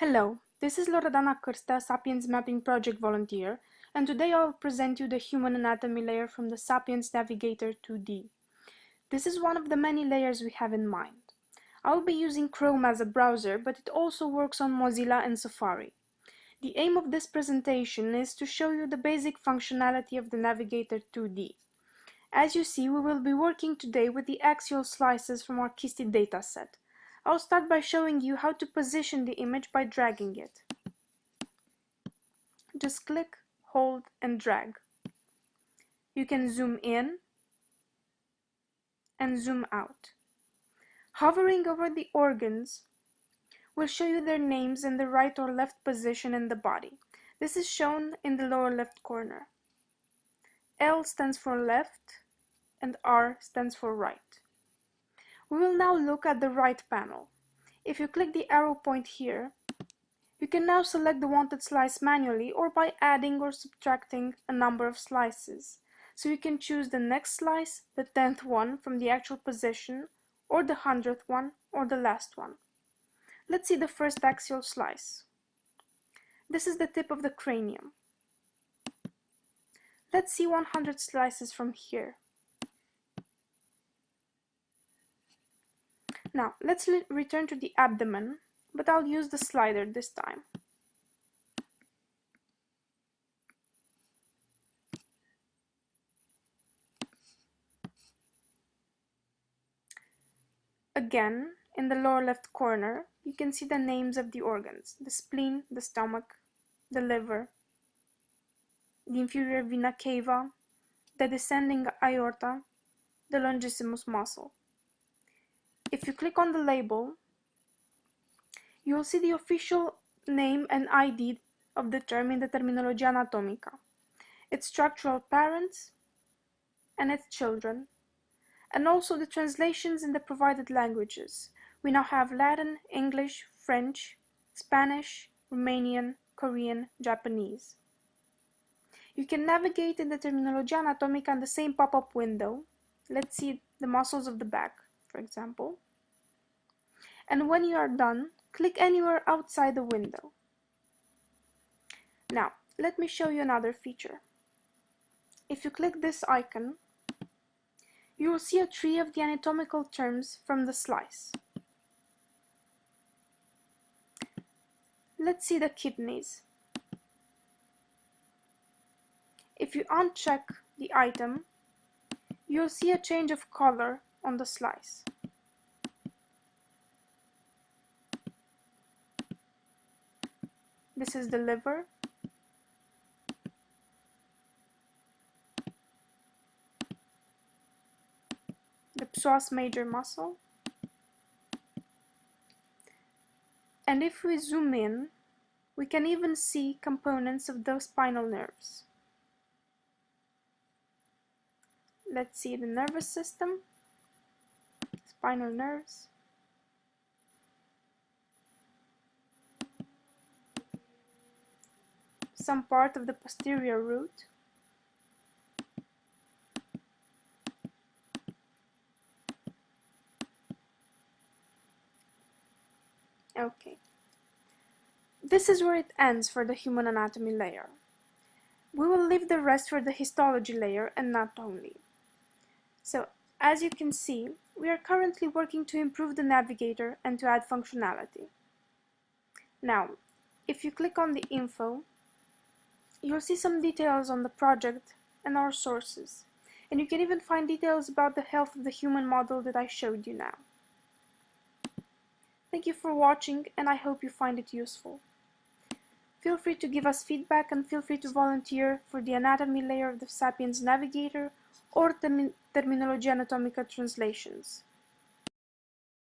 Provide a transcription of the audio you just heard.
Hello, this is Loredana Cârstea, Sapiens Mapping Project volunteer, and today I'll present you the human anatomy layer from the Sapiens Navigator 2D. This is one of the many layers we have in mind. I'll be using Chrome as a browser, but it also works on Mozilla and Safari. The aim of this presentation is to show you the basic functionality of the Navigator 2D. As you see, we will be working today with the axial slices from our KISTI dataset. I'll start by showing you how to position the image by dragging it. Just click, hold and drag. You can zoom in and zoom out. Hovering over the organs will show you their names in the right or left position in the body. This is shown in the lower left corner. L stands for left and R stands for right. We will now look at the right panel. If you click the arrow point here, you can now select the wanted slice manually or by adding or subtracting a number of slices. So you can choose the next slice, the tenth one from the actual position, or the hundredth one, or the last one. Let's see the first axial slice. This is the tip of the cranium. Let's see 100 slices from here. Now, let's return to the abdomen, but I'll use the slider this time. Again, in the lower left corner, you can see the names of the organs, the spleen, the stomach, the liver, the inferior vena cava, the descending aorta, the longissimus muscle. If you click on the label, you will see the official name and ID of the term in the Terminologia Anatomica, its structural parents and its children, and also the translations in the provided languages. We now have Latin, English, French, Spanish, Romanian, Korean, Japanese. You can navigate in the Terminologia Anatomica in the same pop-up window. Let's see the muscles of the back for example. And when you are done, click anywhere outside the window. Now, let me show you another feature. If you click this icon, you will see a tree of the anatomical terms from the slice. Let's see the kidneys. If you uncheck the item, you'll see a change of color on the slice. This is the liver. The psoas major muscle. And if we zoom in, we can even see components of those spinal nerves. Let's see the nervous system spinal nerves. Some part of the posterior root. Okay. This is where it ends for the human anatomy layer. We will leave the rest for the histology layer and not only. So as you can see, we are currently working to improve the navigator and to add functionality. Now, if you click on the info, you'll see some details on the project and our sources, and you can even find details about the health of the human model that I showed you now. Thank you for watching and I hope you find it useful. Feel free to give us feedback and feel free to volunteer for the anatomy layer of the Sapiens Navigator or term Terminologia Anatomica translations.